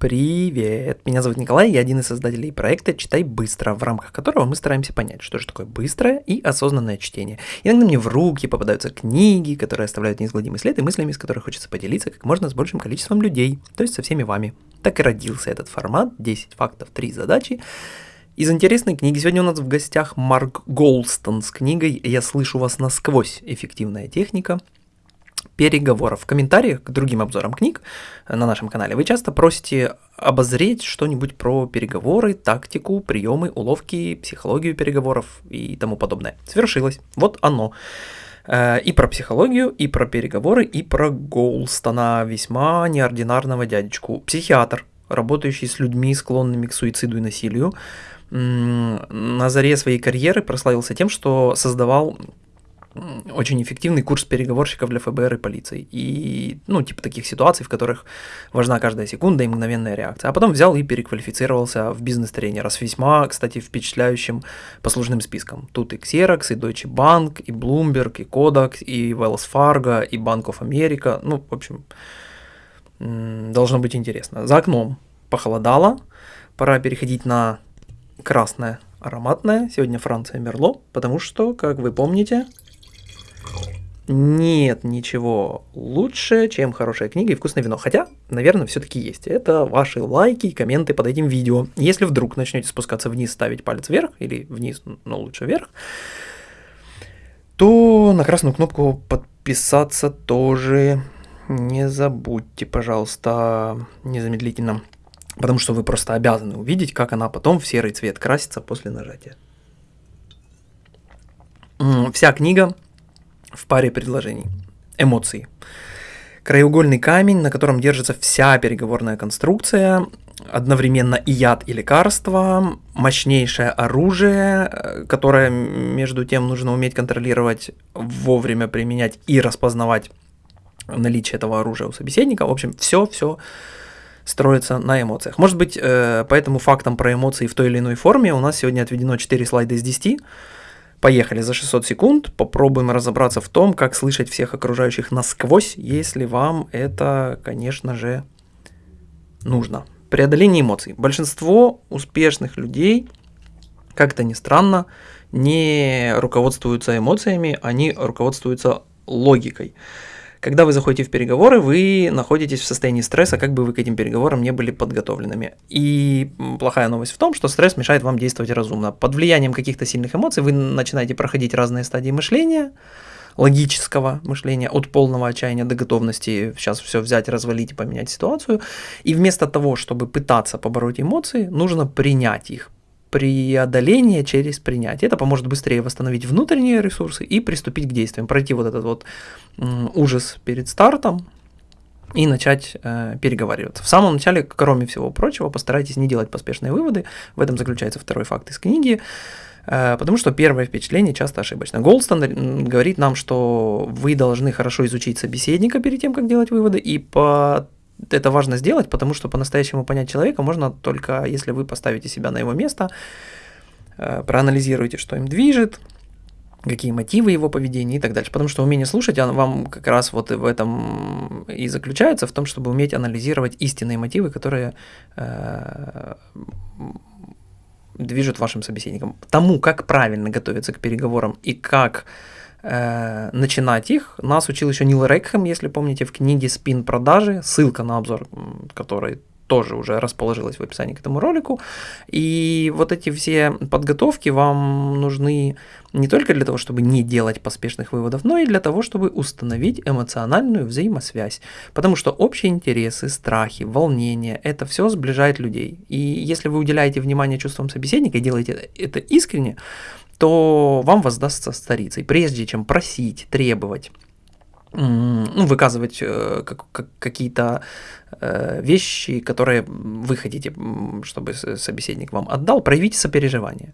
Привет! Меня зовут Николай, я один из создателей проекта «Читай быстро», в рамках которого мы стараемся понять, что же такое быстрое и осознанное чтение. Иногда мне в руки попадаются книги, которые оставляют неизгладимый след, и мыслями, с которых хочется поделиться как можно с большим количеством людей, то есть со всеми вами. Так и родился этот формат «10 фактов, 3 задачи». Из интересной книги сегодня у нас в гостях Марк Голстон с книгой «Я слышу вас насквозь. Эффективная техника» переговоров. В комментариях к другим обзорам книг на нашем канале вы часто просите обозреть что-нибудь про переговоры, тактику, приемы, уловки, психологию переговоров и тому подобное. Свершилось. Вот оно. Э, и про психологию, и про переговоры, и про Голстона, весьма неординарного дядечку. Психиатр, работающий с людьми, склонными к суициду и насилию, на заре своей карьеры прославился тем, что создавал очень эффективный курс переговорщиков для ФБР и полиции. И, ну, типа таких ситуаций, в которых важна каждая секунда и мгновенная реакция. А потом взял и переквалифицировался в бизнес-тренера с весьма, кстати, впечатляющим послужным списком. Тут и Xerox, и Deutsche Bank, и Bloomberg, и Kodak, и Wells Fargo, и Bank of America. Ну, в общем, должно быть интересно. За окном похолодало, пора переходить на красное ароматное. Сегодня Франция Мерло, потому что, как вы помните, нет ничего лучше, чем хорошая книга и вкусное вино. Хотя, наверное, все-таки есть. Это ваши лайки и комменты под этим видео. Если вдруг начнете спускаться вниз, ставить палец вверх, или вниз, но лучше вверх, то на красную кнопку подписаться тоже не забудьте, пожалуйста, незамедлительно. Потому что вы просто обязаны увидеть, как она потом в серый цвет красится после нажатия. Вся книга в паре предложений. Эмоции. Краеугольный камень, на котором держится вся переговорная конструкция, одновременно и яд, и лекарство, мощнейшее оружие, э, которое, между тем, нужно уметь контролировать, вовремя применять и распознавать наличие этого оружия у собеседника. В общем, все-все строится на эмоциях. Может быть, э, поэтому фактам про эмоции в той или иной форме у нас сегодня отведено 4 слайда из 10. Поехали за 600 секунд, попробуем разобраться в том, как слышать всех окружающих насквозь, если вам это, конечно же, нужно. Преодоление эмоций. Большинство успешных людей, как то ни странно, не руководствуются эмоциями, они руководствуются логикой. Когда вы заходите в переговоры, вы находитесь в состоянии стресса, как бы вы к этим переговорам не были подготовленными. И плохая новость в том, что стресс мешает вам действовать разумно. Под влиянием каких-то сильных эмоций вы начинаете проходить разные стадии мышления, логического мышления, от полного отчаяния до готовности сейчас все взять, развалить и поменять ситуацию. И вместо того, чтобы пытаться побороть эмоции, нужно принять их, преодоление через принятие. Это поможет быстрее восстановить внутренние ресурсы и приступить к действиям, пройти вот этот вот ужас перед стартом и начать э, переговариваться. В самом начале, кроме всего прочего, постарайтесь не делать поспешные выводы. В этом заключается второй факт из книги. Э, потому что первое впечатление часто ошибочно. Голстон говорит нам, что вы должны хорошо изучить собеседника перед тем, как делать выводы, и по это важно сделать, потому что по-настоящему понять человека можно только если вы поставите себя на его место, э, проанализируете, что им движет, какие мотивы его поведения и так дальше. Потому что умение слушать вам как раз вот в этом и заключается, в том, чтобы уметь анализировать истинные мотивы, которые э, движут вашим собеседником. Тому, как правильно готовиться к переговорам и как начинать их, нас учил еще Нил Рекхэм, если помните, в книге «Спин продажи», ссылка на обзор, который тоже уже расположилась в описании к этому ролику. И вот эти все подготовки вам нужны не только для того, чтобы не делать поспешных выводов, но и для того, чтобы установить эмоциональную взаимосвязь. Потому что общие интересы, страхи, волнения – это все сближает людей. И если вы уделяете внимание чувствам собеседника и делаете это искренне, то вам воздастся старицей, прежде чем просить, требовать ну, выказывать э, как, как, какие-то э, вещи, которые вы хотите, чтобы собеседник вам отдал, проявите сопереживание.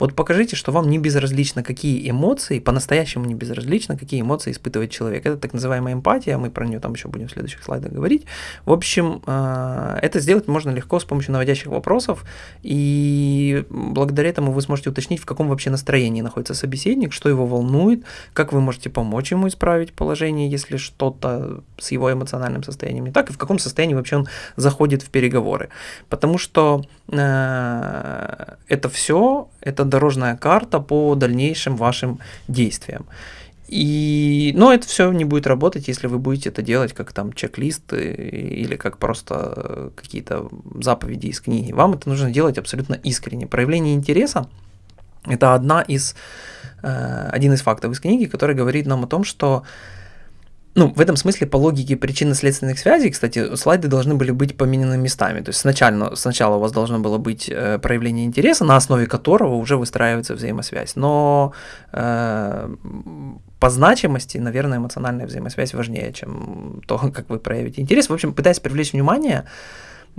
Вот покажите, что вам не безразлично, какие эмоции, по-настоящему не безразлично, какие эмоции испытывает человек. Это так называемая эмпатия, мы про нее там еще будем в следующих слайдах говорить. В общем, э, это сделать можно легко с помощью наводящих вопросов, и благодаря этому вы сможете уточнить, в каком вообще настроении находится собеседник, что его волнует, как вы можете помочь ему исправить положение, если что-то с его эмоциональным состоянием не так, и в каком состоянии вообще он заходит в переговоры. Потому что это все, это дорожная карта по дальнейшим вашим действиям. И, но это все не будет работать, если вы будете это делать как там чек-лист или как просто какие-то заповеди из книги. Вам это нужно делать абсолютно искренне. Проявление интереса – это одна из, э, один из фактов из книги, который говорит нам о том, что ну, в этом смысле, по логике причинно-следственных связей, кстати, слайды должны были быть поменены местами. То есть сначала, сначала у вас должно было быть э, проявление интереса, на основе которого уже выстраивается взаимосвязь. Но э, по значимости, наверное, эмоциональная взаимосвязь важнее, чем то, как вы проявите интерес. В общем, пытаясь привлечь внимание,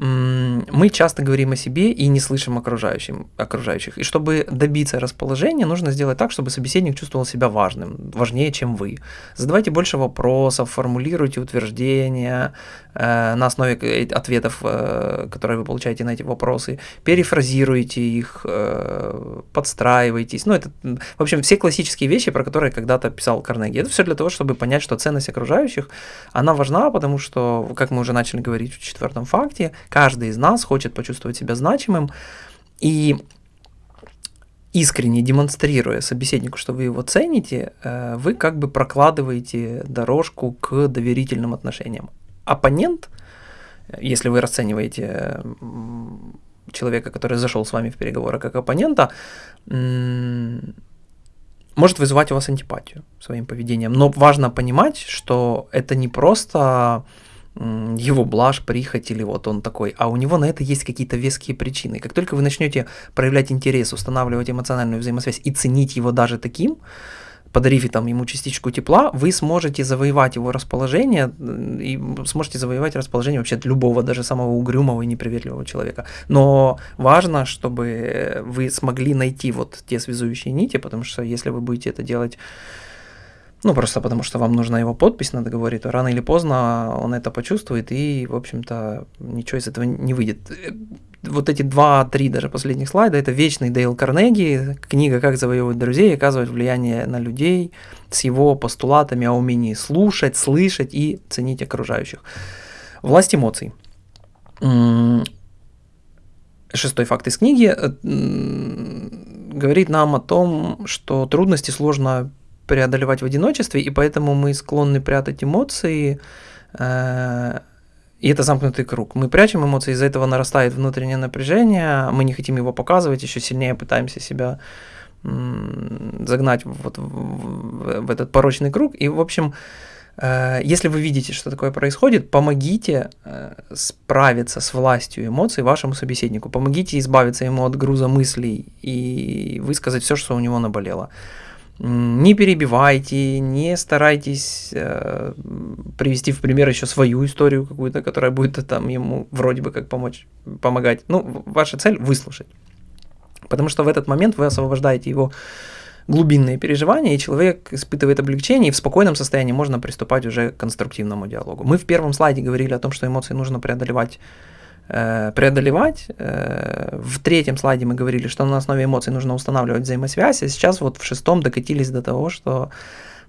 мы часто говорим о себе и не слышим окружающим, окружающих. И чтобы добиться расположения, нужно сделать так, чтобы собеседник чувствовал себя важным, важнее, чем вы. Задавайте больше вопросов, формулируйте утверждения э, на основе ответов, э, которые вы получаете на эти вопросы, перефразируйте их, э, подстраивайтесь. Ну, это, в общем, все классические вещи, про которые когда-то писал Карнеги. Это все для того, чтобы понять, что ценность окружающих, она важна, потому что, как мы уже начали говорить в четвертом факте, Каждый из нас хочет почувствовать себя значимым, и искренне демонстрируя собеседнику, что вы его цените, э, вы как бы прокладываете дорожку к доверительным отношениям. Оппонент, если вы расцениваете человека, который зашел с вами в переговоры как оппонента, может вызывать у вас антипатию своим поведением. Но важно понимать, что это не просто его блажь, прихоть или вот он такой, а у него на это есть какие-то веские причины. Как только вы начнете проявлять интерес, устанавливать эмоциональную взаимосвязь и ценить его даже таким, подарив там, ему частичку тепла, вы сможете завоевать его расположение и сможете завоевать расположение вообще любого, даже самого угрюмого и неприветливого человека. Но важно, чтобы вы смогли найти вот те связующие нити, потому что если вы будете это делать ну, просто потому что вам нужна его подпись на договоре, то рано или поздно он это почувствует, и, в общем-то, ничего из этого не выйдет. Вот эти два-три даже последних слайда, это вечный Дейл Карнеги, книга «Как завоевывать друзей» оказывает влияние на людей с его постулатами о умении слушать, слышать и ценить окружающих. Власть эмоций. Шестой факт из книги э, говорит нам о том, что трудности сложно преодолевать в одиночестве, и поэтому мы склонны прятать эмоции, э, и это замкнутый круг. Мы прячем эмоции, из-за этого нарастает внутреннее напряжение, мы не хотим его показывать, еще сильнее пытаемся себя загнать вот в, в, этот порочный круг. И, в общем, э, если вы видите, что такое происходит, помогите э, справиться с властью эмоций вашему собеседнику. Помогите избавиться ему от груза мыслей и высказать все, что у него наболело не перебивайте, не старайтесь э, привести в пример еще свою историю какую-то, которая будет там ему вроде бы как помочь, помогать. Ну, ваша цель выслушать. Потому что в этот момент вы освобождаете его глубинные переживания, и человек испытывает облегчение, и в спокойном состоянии можно приступать уже к конструктивному диалогу. Мы в первом слайде говорили о том, что эмоции нужно преодолевать Э, преодолевать. Э, в третьем слайде мы говорили, что на основе эмоций нужно устанавливать взаимосвязь, а сейчас вот в шестом докатились до того, что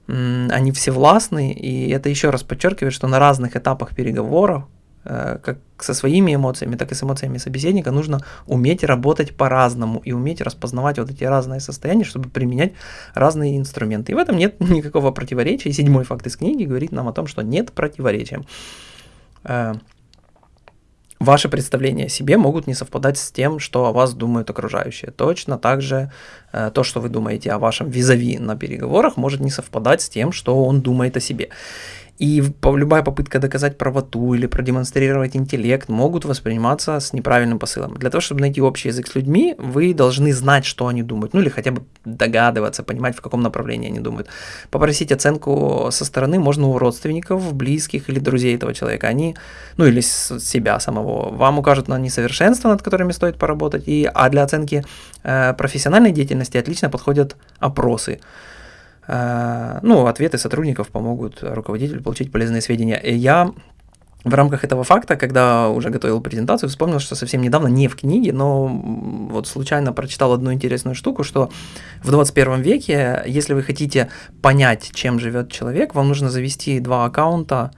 они все властны, и это еще раз подчеркивает, что на разных этапах переговоров, э, как со своими эмоциями, так и с эмоциями собеседника, нужно уметь работать по-разному и уметь распознавать вот эти разные состояния, чтобы применять разные инструменты. И в этом нет никакого противоречия. Седьмой факт из книги говорит нам о том, что нет противоречия ваши представления о себе могут не совпадать с тем, что о вас думают окружающие. Точно так же э, то, что вы думаете о вашем визави на переговорах, может не совпадать с тем, что он думает о себе. И любая попытка доказать правоту или продемонстрировать интеллект могут восприниматься с неправильным посылом. Для того, чтобы найти общий язык с людьми, вы должны знать, что они думают, ну или хотя бы догадываться, понимать, в каком направлении они думают. Попросить оценку со стороны можно у родственников, близких или друзей этого человека. Они, ну или себя самого, вам укажут на несовершенства, над которыми стоит поработать. И, а для оценки э, профессиональной деятельности отлично подходят опросы. Э, ну, ответы сотрудников помогут руководителю получить полезные сведения. И я в рамках этого факта, когда уже готовил презентацию, вспомнил, что совсем недавно, не в книге, но вот случайно прочитал одну интересную штуку, что в 21 веке, если вы хотите понять, чем живет человек, вам нужно завести два аккаунта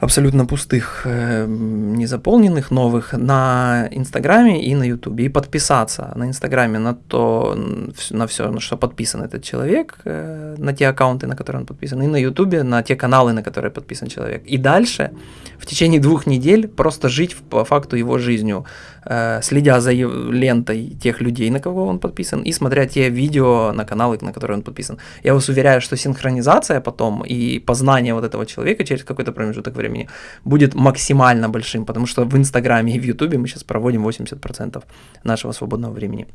абсолютно пустых, э, незаполненных, новых на Инстаграме и на Ютубе. И подписаться на Инстаграме на то, на все, на что подписан этот человек, э, на те аккаунты, на которые он подписан, и на Ютубе на те каналы, на которые подписан человек. И дальше в течение двух недель просто жить по факту его жизнью, э, следя за лентой тех людей, на кого он подписан, и смотря те видео на каналы, на которые он подписан. Я вас уверяю, что синхронизация потом и познание вот этого человека через какой-то промежуток времени будет максимально большим, потому что в Инстаграме и в Ютубе мы сейчас проводим 80% нашего свободного времени.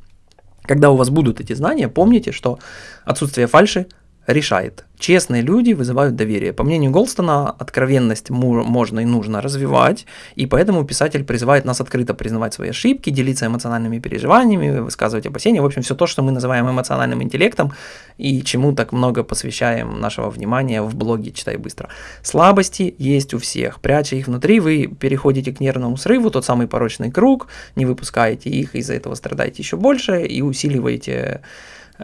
Когда у вас будут эти знания, помните, что отсутствие фальши решает. Честные люди вызывают доверие. По мнению Голстона, откровенность можно и нужно развивать, и поэтому писатель призывает нас открыто признавать свои ошибки, делиться эмоциональными переживаниями, высказывать опасения. В общем, все то, что мы называем эмоциональным интеллектом, и чему так много посвящаем нашего внимания в блоге «Читай быстро». Слабости есть у всех. Пряча их внутри, вы переходите к нервному срыву, тот самый порочный круг, не выпускаете их, из-за этого страдаете еще больше и усиливаете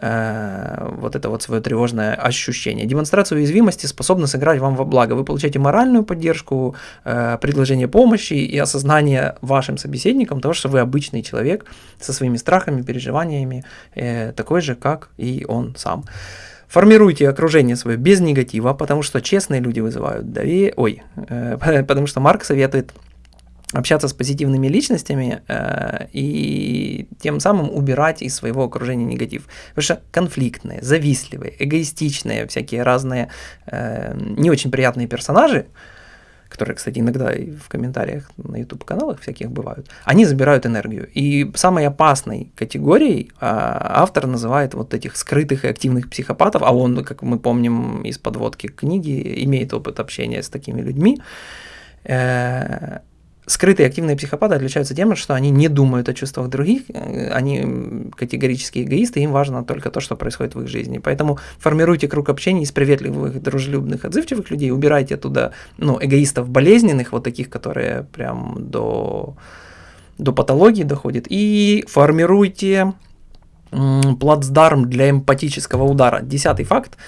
Э, вот это вот свое тревожное ощущение. Демонстрация уязвимости способна сыграть вам во благо. Вы получаете моральную поддержку, э, предложение помощи и осознание вашим собеседникам того, что вы обычный человек со своими страхами, переживаниями, э, такой же, как и он сам. Формируйте окружение свое без негатива, потому что честные люди вызывают доверие. Ой, потому что Марк советует общаться с позитивными личностями э, и тем самым убирать из своего окружения негатив. Потому что конфликтные, завистливые, эгоистичные, всякие разные э, не очень приятные персонажи, которые, кстати, иногда и в комментариях на YouTube-каналах всяких бывают, они забирают энергию. И самой опасной категорией э, автор называет вот этих скрытых и активных психопатов, а он, как мы помним из подводки книги, имеет опыт общения с такими людьми, э, скрытые активные психопаты отличаются тем, что они не думают о чувствах других, э, они категорически эгоисты, им важно только то, что происходит в их жизни. Поэтому формируйте круг общения из приветливых, дружелюбных, отзывчивых людей, убирайте оттуда ну, эгоистов болезненных, вот таких, которые прям до, до патологии доходят, и формируйте плацдарм для эмпатического удара. Десятый факт –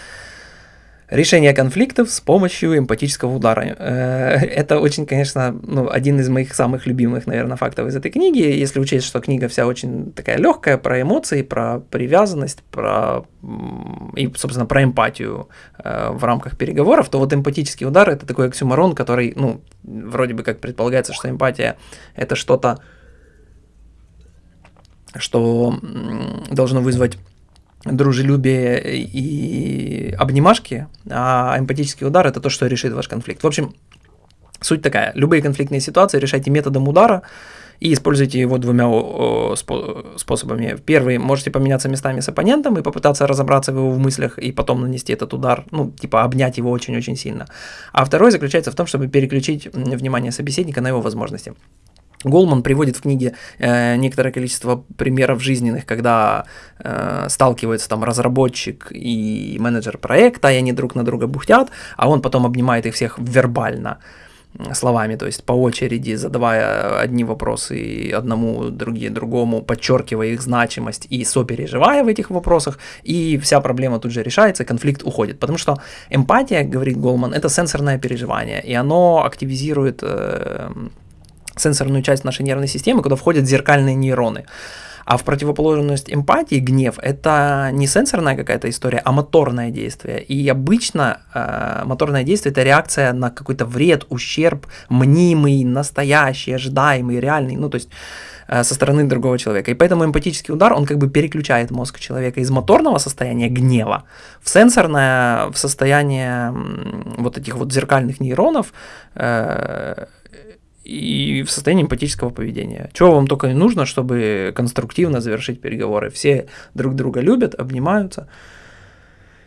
Решение конфликтов с помощью эмпатического удара. Э, это очень, конечно, ну, один из моих самых любимых, наверное, фактов из этой книги. Если учесть, что книга вся очень такая легкая, про эмоции, про привязанность, про и, собственно, про эмпатию э, в рамках переговоров, то вот эмпатический удар это такой оксюмарон, который, ну, вроде бы как предполагается, что эмпатия это что-то, что должно вызвать дружелюбие и обнимашки, а эмпатический удар это то, что решит ваш конфликт. В общем, суть такая. Любые конфликтные ситуации решайте методом удара и используйте его двумя способами. Первый, можете поменяться местами с оппонентом и попытаться разобраться в его в мыслях и потом нанести этот удар, ну, типа обнять его очень-очень сильно. А второй заключается в том, чтобы переключить внимание собеседника на его возможности. Голман приводит в книге э, некоторое количество примеров жизненных, когда э, сталкиваются там разработчик и менеджер проекта, и они друг на друга бухтят, а он потом обнимает их всех вербально словами, то есть по очереди задавая одни вопросы одному, другие другому, подчеркивая их значимость и сопереживая в этих вопросах, и вся проблема тут же решается, конфликт уходит. Потому что эмпатия, говорит Голман, это сенсорное переживание, и оно активизирует э, сенсорную часть нашей нервной системы, куда входят зеркальные нейроны. А в противоположность эмпатии, гнев, это не сенсорная какая-то история, а моторное действие. И обычно э, моторное действие это реакция на какой-то вред, ущерб, мнимый, настоящий, ожидаемый, реальный, ну то есть э, со стороны другого человека. И поэтому эмпатический удар, он как бы переключает мозг человека из моторного состояния гнева в сенсорное, в состояние вот этих вот зеркальных нейронов, э, и в состоянии эмпатического поведения. Чего вам только не нужно, чтобы конструктивно завершить переговоры. Все друг друга любят, обнимаются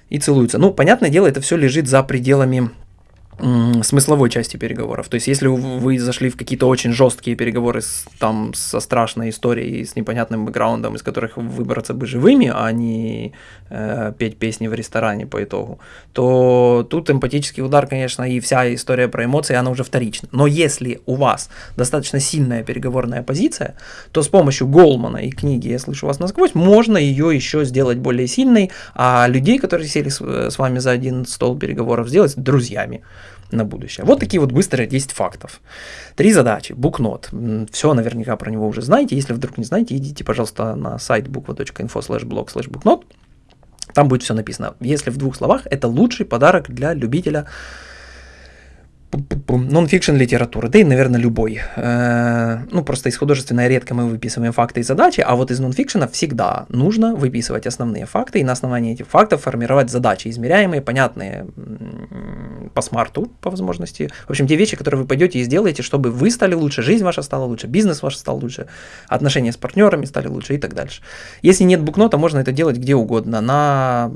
и целуются. Ну, понятное дело, это все лежит за пределами смысловой части переговоров. То есть, если вы зашли в какие-то очень жесткие переговоры с, там, со страшной историей, с непонятным бэкграундом, из которых выбраться бы живыми, а не э, петь песни в ресторане по итогу, то тут эмпатический удар, конечно, и вся история про эмоции, она уже вторична. Но если у вас достаточно сильная переговорная позиция, то с помощью Голмана и книги «Я слышу вас насквозь» можно ее еще сделать более сильной, а людей, которые сели с, с вами за один стол переговоров, сделать друзьями. На будущее. Вот такие вот быстрые 10 фактов. Три задачи. Букнот. Все наверняка про него уже знаете. Если вдруг не знаете, идите, пожалуйста, на сайт буква.инфо слэш блог слэш букнот. Там будет все написано. Если в двух словах, это лучший подарок для любителя нон-фикшн литературы, да и, наверное, любой. Э, ну, просто из художественной редко мы выписываем факты и задачи, а вот из нон-фикшена всегда нужно выписывать основные факты и на основании этих фактов формировать задачи, измеряемые, понятные по смарту, по возможности. В общем, те вещи, которые вы пойдете и сделаете, чтобы вы стали лучше, жизнь ваша стала лучше, бизнес ваш стал лучше, отношения с партнерами стали лучше и так дальше. Если нет букнота, можно это делать где угодно, на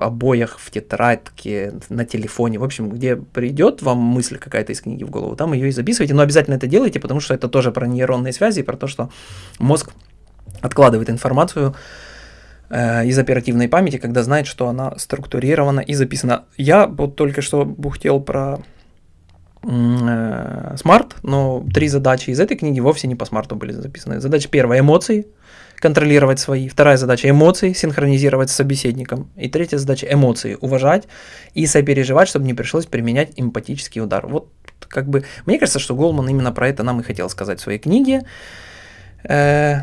обоях, в тетрадке, на телефоне, в общем, где придет вам мысль какая-то из книги в голову, там ее и записывайте, но обязательно это делайте, потому что это тоже про нейронные связи, про то, что мозг откладывает информацию э, из оперативной памяти, когда знает, что она структурирована и записана. Я вот только что бухтел про э, SMART, но три задачи из этой книги вовсе не по SMART у были записаны. Задача первая – эмоции – контролировать свои. Вторая задача – эмоции, синхронизировать с собеседником. И третья задача – эмоции, уважать и сопереживать, чтобы не пришлось применять эмпатический удар. Вот как бы, мне кажется, что Голман именно про это нам и хотел сказать в своей книге. Э,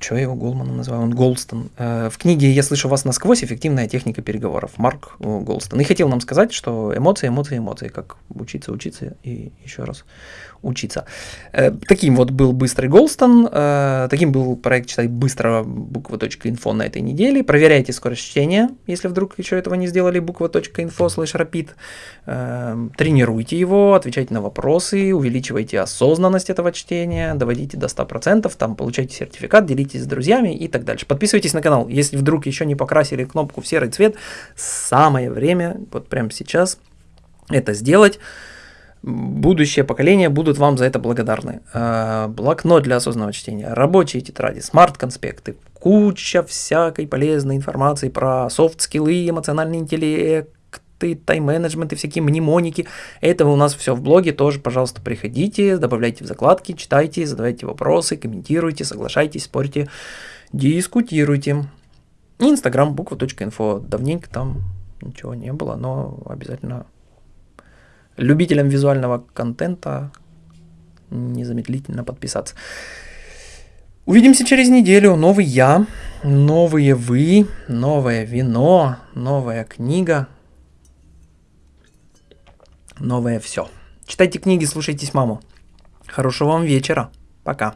что я его Голманом называю? Он Голстон. Э, в книге «Я слышу вас насквозь. Эффективная техника переговоров». Марк э, Голстон. И хотел нам сказать, что эмоции, эмоции, эмоции. Как учиться, учиться и еще раз учиться. Э, таким вот был быстрый Голстон, таким был проект «Читай быстро» буква.инфо на этой неделе. Проверяйте скорость чтения, если вдруг еще этого не сделали, буква.инфо слэш. Э, тренируйте его, отвечайте на вопросы, увеличивайте осознанность этого чтения, доводите до 100%, там получайте сертификат, делитесь с друзьями и так дальше. Подписывайтесь на канал, если вдруг еще не покрасили кнопку в серый цвет, самое время, вот прямо сейчас, это сделать будущее поколение будут вам за это благодарны. Э, блокнот для осознанного чтения, рабочие тетради, смарт-конспекты, куча всякой полезной информации про soft skill ы, эмоциональный интеллект, тайм-менеджмент и всякие мнемоники. Это у нас все в блоге, тоже, пожалуйста, приходите, добавляйте в закладки, читайте, задавайте вопросы, комментируйте, соглашайтесь, спорьте, дискутируйте. И инстаграм буква.инфо. Давненько там ничего не было, но обязательно любителям визуального контента незамедлительно подписаться. Увидимся через неделю. Новый я, новые вы, новое вино, новая книга, новое все. Читайте книги, слушайтесь маму. Хорошего вам вечера. Пока.